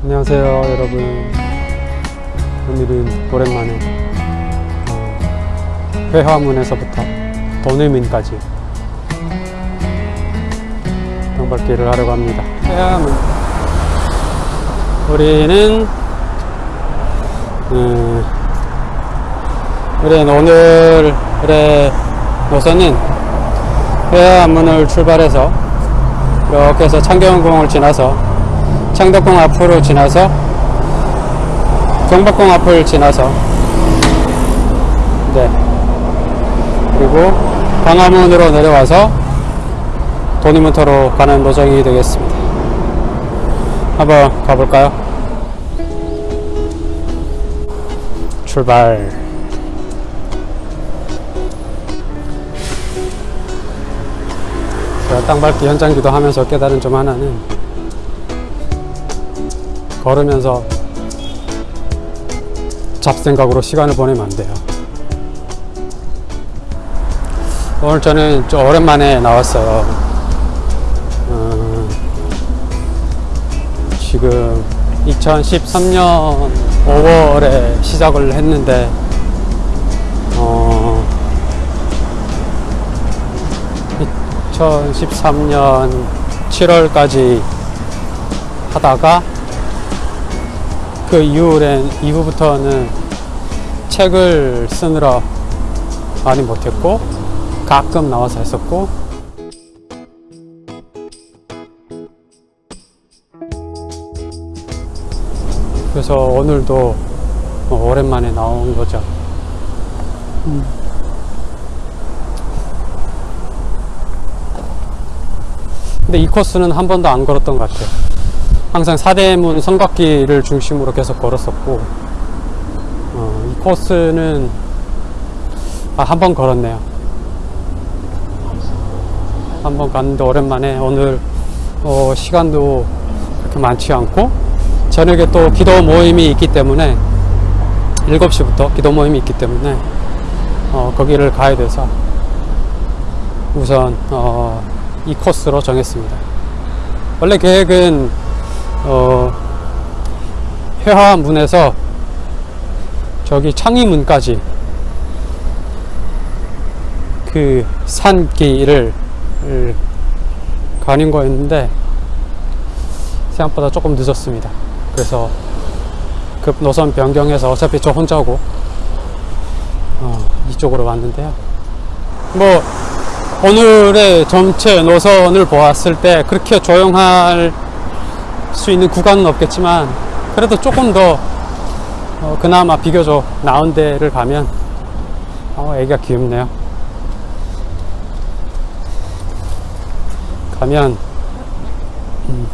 안녕하세요 여러분. 오늘은 오랜만에 어, 회화문에서부터 도내민까지 땅밟기를 하려고 합니다. 회화문. 우리는 음, 우리는 오늘의 노선은 회화문을 출발해서 이렇게 해서 창경공을 지나서 창덕궁 앞으로 지나서 경복궁 앞을 지나서 네. 그리고 광화문으로 내려와서 도니문터로 가는 노정이 되겠습니다. 한번 가볼까요? 출발. 제가 땅 밟기 현장 기도 하면서 깨달은 점 하나는 걸으면서 잡생각으로 시간을 보내면 안 돼요. 오늘 저는 좀 오랜만에 나왔어요. 어, 지금 2013년 5월에 시작을 했는데, 어, 2013년 7월까지 하다가 그 이후엔 이후부터는 책을 쓰느라 많이 못했고 가끔 나와서 했었고 그래서 오늘도 뭐 오랜만에 나온 거죠. 음. 근데 이 코스는 한 번도 안 걸었던 것 같아요. 항상 사대문 성곽길을 중심으로 계속 걸었었고 어, 이 코스는 아, 한 번 걸었네요. 한 번 갔는데 오랜만에 오늘 어, 시간도 그렇게 많지 않고 저녁에 또 기도 모임이 있기 때문에 7시부터 기도 모임이 있기 때문에 어, 거기를 가야 돼서 우선 어, 이 코스로 정했습니다. 원래 계획은 어, 회화문에서 저기 창의문까지 그 산길을 가는 거였는데 생각보다 조금 늦었습니다. 그래서 급 노선 변경해서 어차피 저 혼자고 어, 이쪽으로 왔는데요. 뭐 오늘의 전체 노선을 보았을 때 그렇게 조용할 수 있는 구간은 없겠지만 그래도 조금 더 어, 그나마 비교적 나은 데를 가면 어, 애기가 귀엽네요. 가면 음,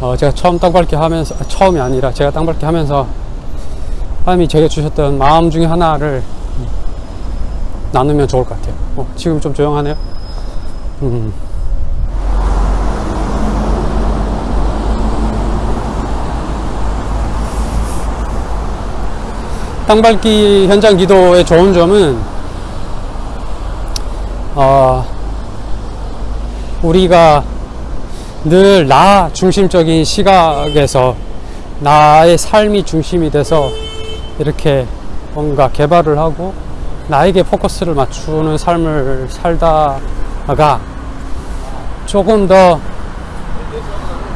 어, 제가 처음 땅밟기 하면서 아, 처음이 아니라 제가 땅밟기 하면서 하나님이 제게 주셨던 마음 중에 하나를 음, 나누면 좋을 것 같아요. 어, 지금 좀 조용하네요. 음. 땅밟기 현장 기도의 좋은 점은 어, 우리가 늘 나 중심적인 시각에서 나의 삶이 중심이 돼서 이렇게 뭔가 개발을 하고 나에게 포커스를 맞추는 삶을 살다가 조금 더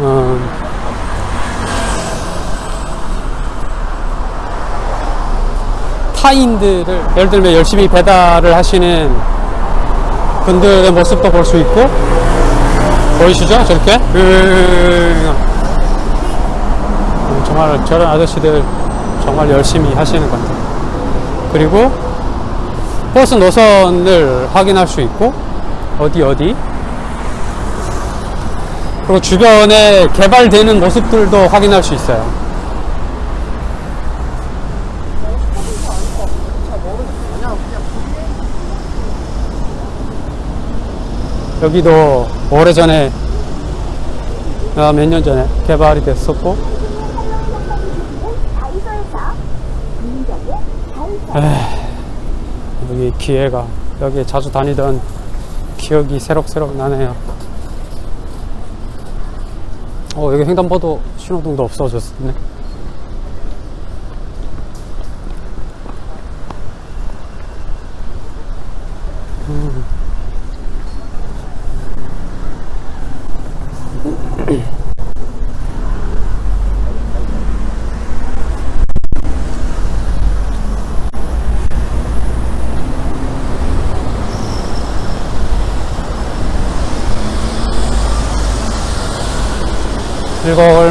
어, 타인들을 예를 들면 열심히 배달을 하시는 분들의 모습도 볼 수 있고 보이시죠? 저렇게? 음, 정말 저런 아저씨들 정말 열심히 하시는 것 같아요. 그리고 버스 노선을 확인할 수 있고 어디 어디? 그리고 주변에 개발되는 모습들도 확인할 수 있어요 여기도 오래전에 몇년 전에 개발이 됐었고 에이, 여기 기회가 여기 자주 다니던 기억이 새록새록 나네요 어, 여기 횡단보도 신호등도 없어졌네. 음.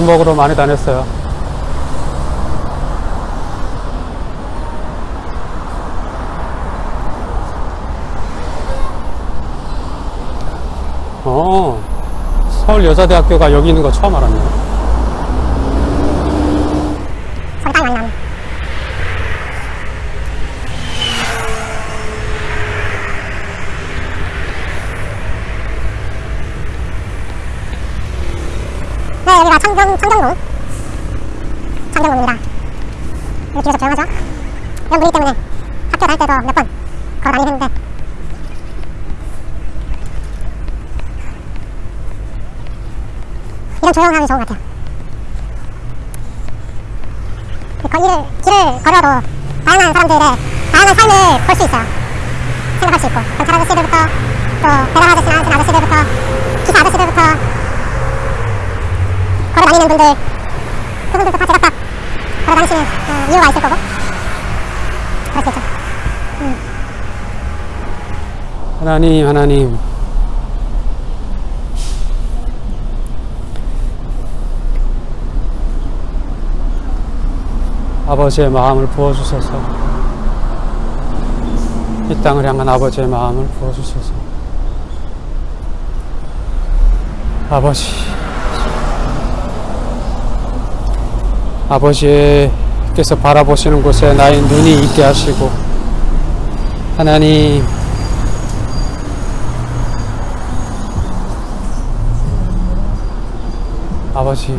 일거월목으로 많이 다녔어요. 어, 서울여자대학교가 여기 있는 거 처음 알았네. 거기 땅이 많이 나오네. 네, 여기가 청경, 청경동. 청경동입니다. 여기 뒤에서 조용하죠? 이런 분위기 때문에 학교 다닐 때도 몇 번 걸어 다니는데 이런 조용함이 좋은 것 같아요. 그 거리를, 길을 걸어도 다양한 사람들의 다양한 삶을 볼 수 있어요. 생각할 수 있고. 경찰 아저씨들부터 또 배달 아저씨나 한 아저씨들부터 기사 아저씨들부터 걸어 다니는 분들 그분들도 다 제각각 걸어 다니시는 어, 이유가 있을 거고? 수 있죠. 하나님, 하나님. 아버지의 마음을 부어주셔서. 이 땅을 향한 아버지의 마음을 부어주셔서. 아버지 아버지께서 바라보시는 곳에 나의 눈이 있게 하시고 하나님 아버지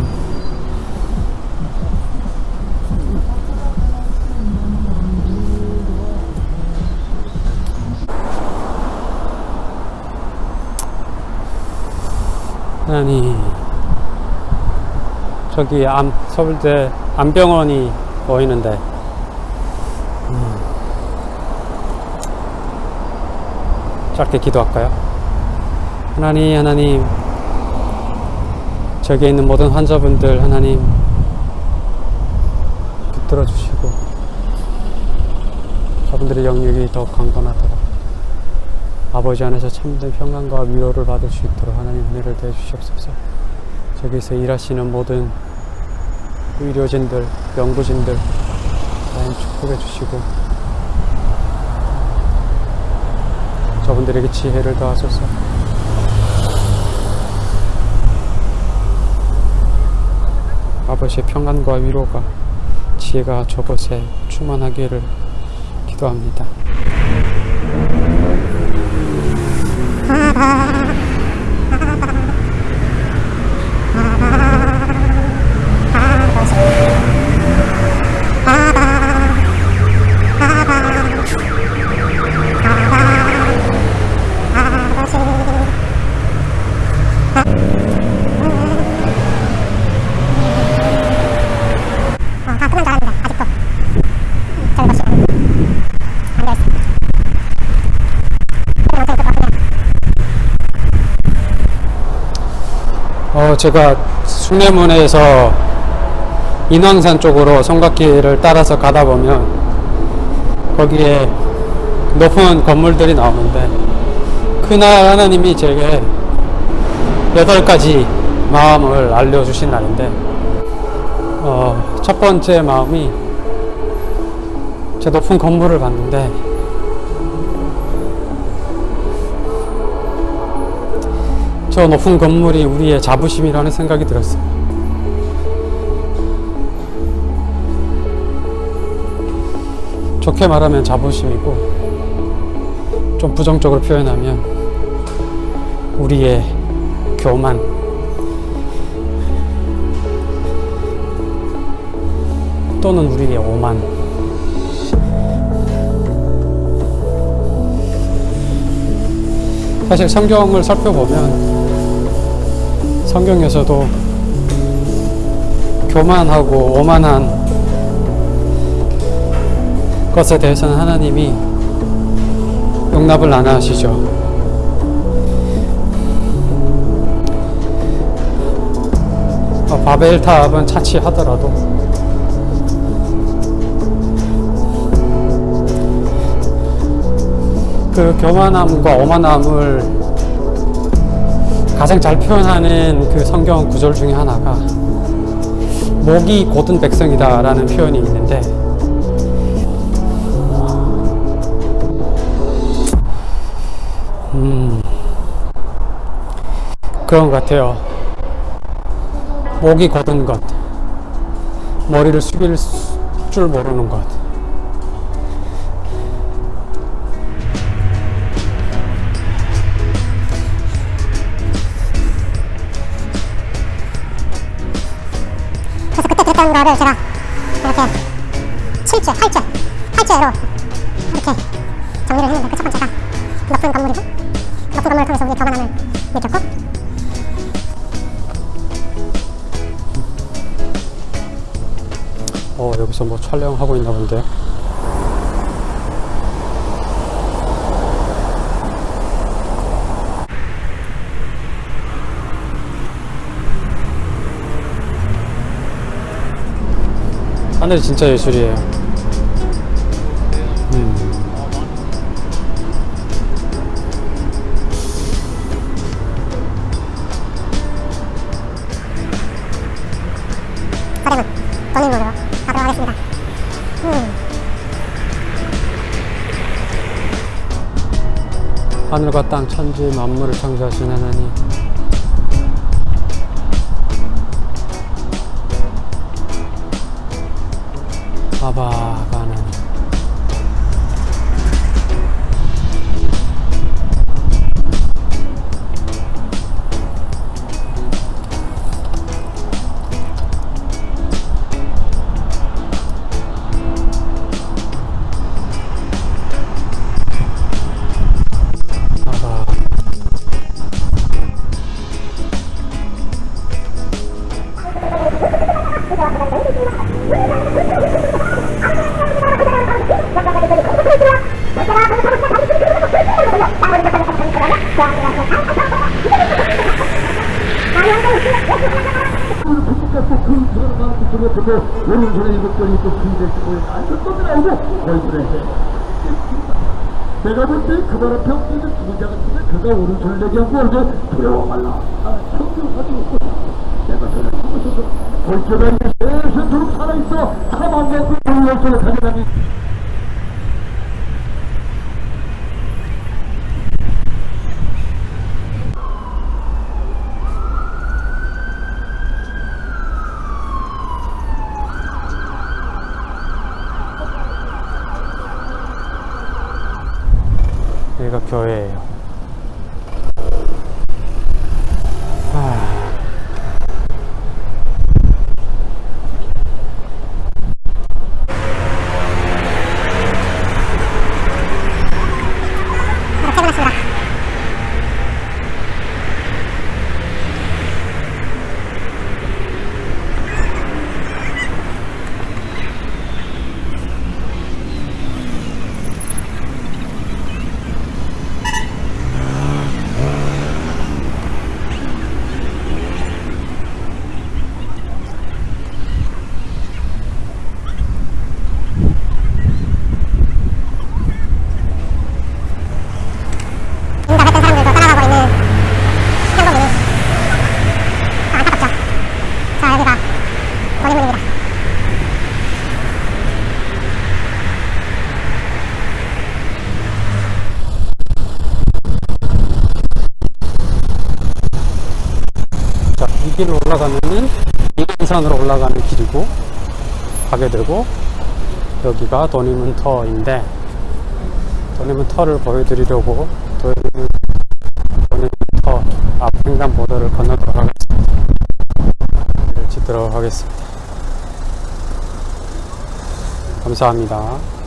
하나님 저기 암, 서울대 안병원이 보이는데. 음. 짧게 기도할까요? 하나님 하나님. 저기에 있는 모든 환자분들 하나님. 붙들어 주시고. 저분들의 영역이 더욱 강건하도록. 아버지 안에서 참된 평강과 위로를 받을 수 있도록 하나님 은혜를 대해 주시옵소서. 저기서 일하시는 모든 의료진들, 연구진들 하나님 축복해 주시고 저분들에게 지혜를 더하소서 아버지의 평안과 위로가 지혜가 저곳에 충만하기를 기도합니다. 아, 다 끝난 줄 알았는데 아직도 저기 보시면 안 되어 있습니다. 그런 영상이 있을 것 같네요. 어, 제가 숭례문에서 인왕산 쪽으로 성곽길을 따라서 가다 보면 거기에 높은 건물들이 나오는데 그날 하나님이 제게 여덟 가지 마음을 알려주신 날인데 어, 첫 번째 마음이 제 높은 건물을 봤는데 저 높은 건물이 우리의 자부심이라는 생각이 들었어요. 좋게 말하면 자부심이고, 좀 부정적으로 표현하면 우리의 교만, 또는 우리의 오만. 사실 성경을 살펴보면 성경에서도 교만하고 오만한 것에 대해서는 하나님이 용납을 안 하시죠. 어, 바벨탑은 차치하더라도 그 교만함과 오만함을 가장 잘 표현하는 그 성경 구절 중에 하나가 목이 곧은 백성이다 라는 표현이 있는데 음 그런 것 같아요. 목이 곧은 것, 머리를 숙일 수- 줄 모르는 것. 거를 제가 이렇게 7째, 8째, 8째로 이렇게 정리를 했는데 그 첫 번째가 높은 건물이고 높은 건물을 통해서 우리의 교만함을 느꼈고 어 여기서 뭐 촬영하고 있나 본데. 하늘이 진짜 예술이에요. 음. 서대문 본인으로 가도록 하겠습니다. 음, 하늘과 땅 천지 만물을 창조하신 하나님 아바가 하나님 아바 그것도 오른손에 이것도 있고. 뒤에 안쪽도 나오고 얼굴에 내가 볼때 앞에 없는 죽은 자 같은데 그가 오른손을 내게 하고 어제 두려워 말라. 아 성경하지 없고. 내가 저를 죽어서도 골조가 세세도록 살아있어. 사망과 그 오른손을 가져가니 여기가 교회예요. 아, 바로 퇴근했습니다. 응답했던 사람들도 떠나가고 있는 현동이니 아, 안타깝죠. 자 여기가 원인문입니다. 길로 올라가면은 인왕산으로 올라가는 길이고 가게 되고 여기가 도니문 터인데 도니문 터를 보여드리려고 도니문, 도니문 터 앞 횡단보도를 건너도록 하겠습니다. 길을 짓도록 하겠습니다. 감사합니다.